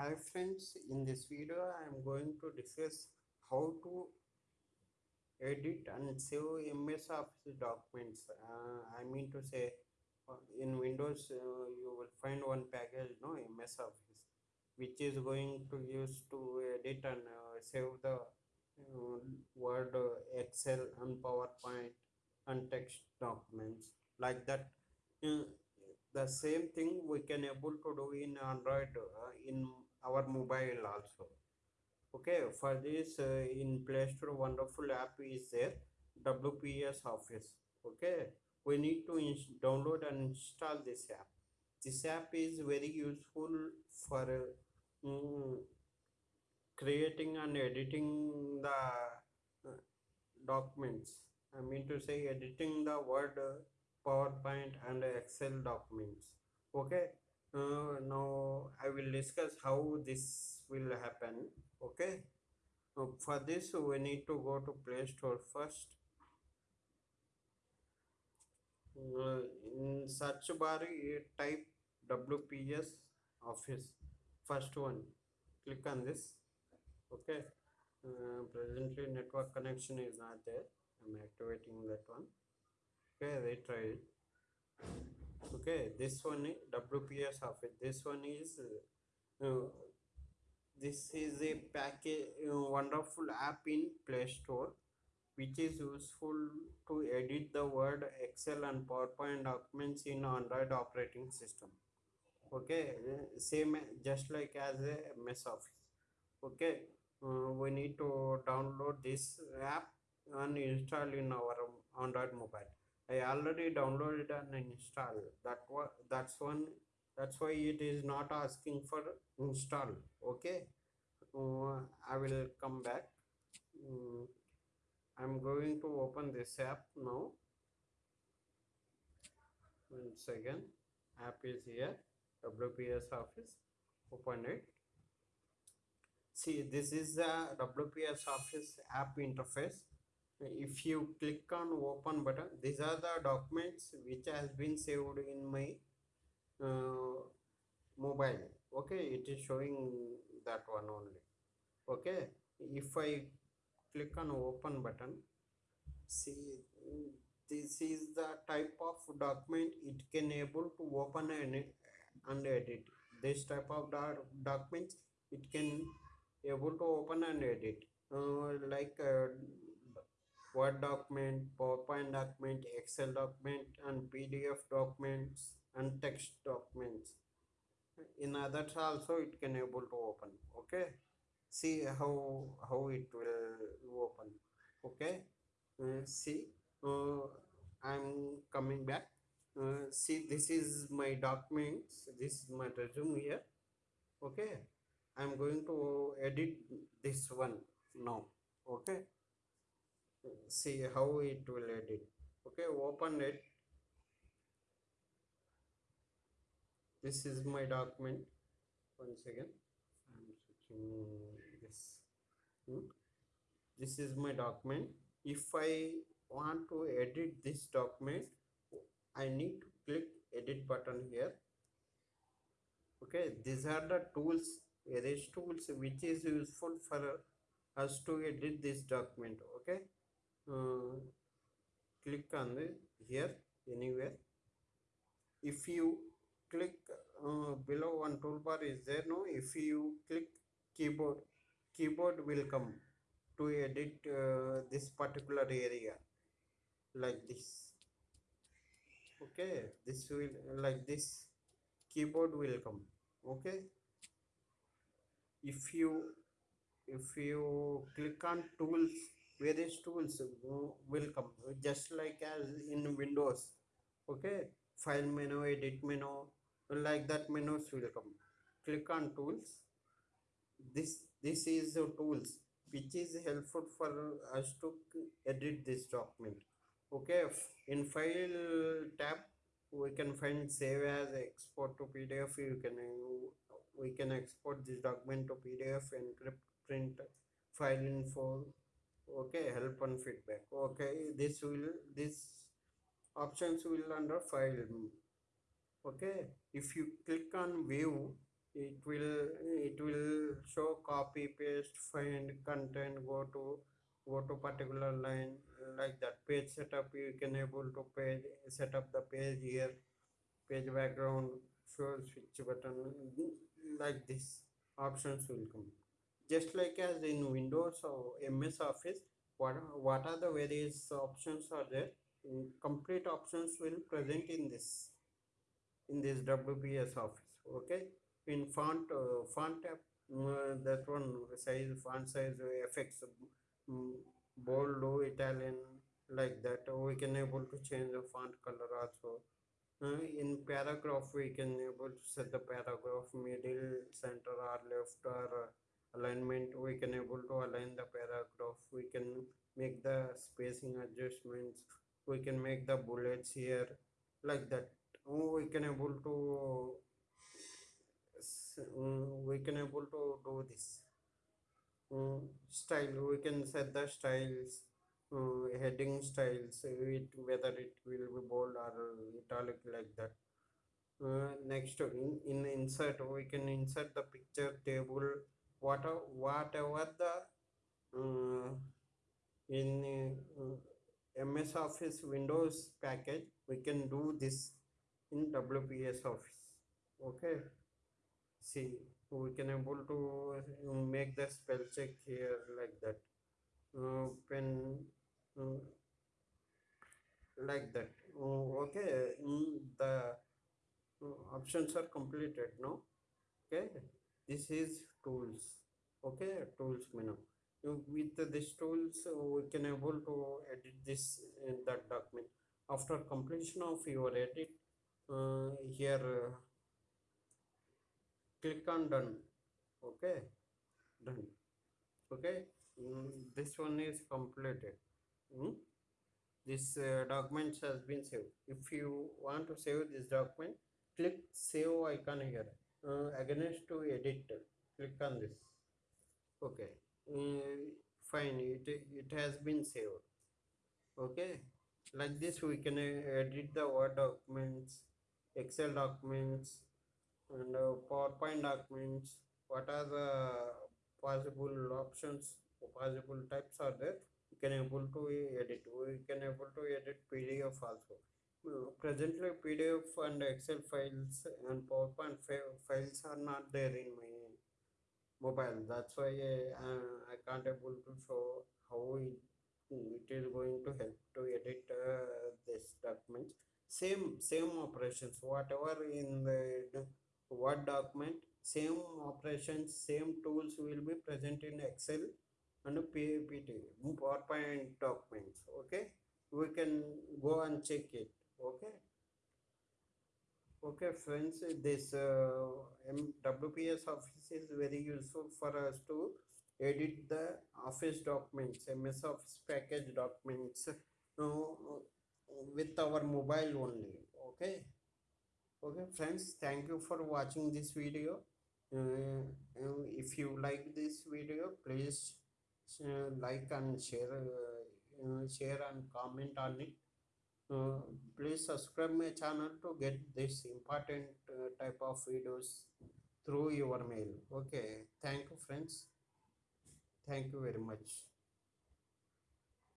Hi friends, in this video I am going to discuss how to edit and save MS Office documents. Uh, I mean to say in Windows uh, you will find one package no MS Office which is going to use to edit and uh, save the uh, Word, uh, Excel and PowerPoint and text documents like that. Uh, the same thing we can able to do in Android in our mobile also. Okay for this uh, in play store wonderful app is there wps office. Okay we need to download and install this app. This app is very useful for uh, mm, creating and editing the uh, documents. I mean to say editing the word uh, powerpoint and excel documents. Okay uh, now I will discuss how this will happen. Okay. Uh, for this, we need to go to Play Store first. Uh, in search bar, you type WPS Office. First one. Click on this. Okay. Uh, presently, network connection is not there. I'm activating that one. Okay, retry it okay this one wps office this one is uh, uh, this is a package uh, wonderful app in play store which is useful to edit the word excel and powerpoint documents in android operating system. Okay same just like as a ms office. Okay uh, we need to download this app and install in our android mobile I already downloaded and installed. That that's one. That's why it is not asking for install. Okay. Uh, I will come back. Mm, I'm going to open this app now. One second. App is here. WPS Office. Open it. See, this is the WPS Office app interface if you click on open button these are the documents which has been saved in my uh, mobile. Okay it is showing that one only. Okay if i click on open button see this is the type of document it can able to open and, and edit. This type of doc- documents it can able to open and edit. Uh, like uh, Word document, PowerPoint document, Excel document, and PDF documents and text documents. In others also it can able to open. Okay. See how how it will open. Okay. Uh, see, uh, I'm coming back. Uh, see, this is my documents. This is my resume here. Okay. I'm going to edit this one now. Okay see how it will edit. Okay open it. This is my document. Once again i'm switching this. Hmm. this is my document. If i want to edit this document i need to click edit button here. Okay these are the tools various tools which is useful for us to edit this document. Okay uh, click on the here anywhere. If you click uh, below one toolbar is there no? If you click keyboard keyboard will come to edit uh, this particular area like this. Okay this will like this keyboard will come okay? If you if you click on tools various tools will come. Just like as in windows okay? File menu edit menu like that menus will come. Click on tools. This this is the tools which is helpful for us to edit this document okay? In file tab we can find save as export to pdf you can we can export this document to pdf encrypt print file info okay help and feedback. Okay this will this options will under file. Okay if you click on view it will it will show copy paste find content go to go to particular line like that page setup. You can able to page set up the page here page background show switch button like this. Options will come just like as in windows or ms office what what are the various options are there? Complete options will present in this in this wps office okay? In font uh, font tab uh, that one size font size effects um, bold italian like that. We can able to change the font color also. Uh, in paragraph we can able to set the paragraph middle center or left or uh, alignment we can able to align the paragraph we can make the spacing adjustments we can make the bullets here like that. We can able to um, we can able to do this. Um, style we can set the styles uh, heading styles it whether it will be bold or italic like that. Uh, next in, in insert we can insert the picture table whatever whatever the uh, in uh, ms office windows package we can do this in wps office. Okay? See we can able to uh, make the spell check here like that. Uh, pen uh, like that. Uh, okay the uh, options are completed no? Okay this is tools okay? Tools menu. Uh, with this tools uh, we can able to edit this in that document. After completion of your edit uh, here uh, click on done okay? Done okay? Mm, this one is completed. Mm. this uh, documents has been saved. If you want to save this document click save icon here uh, against to edit. Click on this. Okay. Mm, fine. It it has been saved. Okay. Like this we can uh, edit the word documents excel documents and uh, powerpoint documents. What are the possible options possible types are there? We can able to edit. We can able to edit pdf also. Uh, presently pdf and excel files and powerpoint fi- files are not there in my mobile. That's why uh, i can't able to show how it, it is going to help to edit uh, this document. Same same operations whatever in the word document same operations same tools will be present in excel and ppt powerpoint documents okay? We can go and check it okay. Okay friends this uh, wps office is very useful for us to edit the office documents ms office package documents uh, with our mobile only. Okay. Okay friends thank you for watching this video. Uh, uh, if you like this video please uh, like and share uh, share and comment on it uh, please subscribe my channel to get this important uh, type of videos through your mail. Okay. Thank you friends. Thank you very much